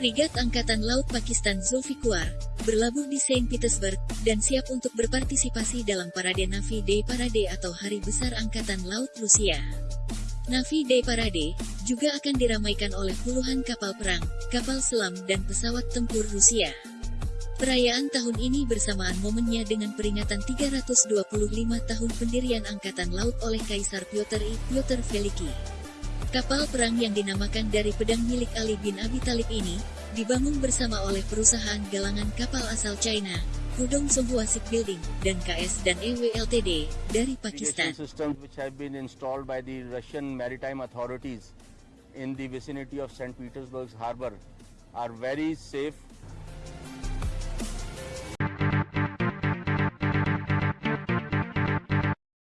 Frigat Angkatan Laut Pakistan Zulfiqar berlabuh di Saint Petersburg dan siap untuk berpartisipasi dalam Parade Navy Day Parade atau Hari Besar Angkatan Laut Rusia. Navy Day Parade juga akan diramaikan oleh puluhan kapal perang, kapal selam, dan pesawat tempur Rusia. Perayaan tahun ini bersamaan momennya dengan peringatan 325 tahun pendirian Angkatan Laut oleh Kaisar Piotr I. Piotr Veliki. Kapal perang yang dinamakan dari pedang milik Ali bin Abi Talib ini, dibangun bersama oleh perusahaan galangan kapal asal China, Hudong Songhua Shipbuilding, dan KS dan EW Ltd. dari Pakistan. systems which have been installed by the Russian maritime authorities in the vicinity of St. Petersburg's harbor are very safe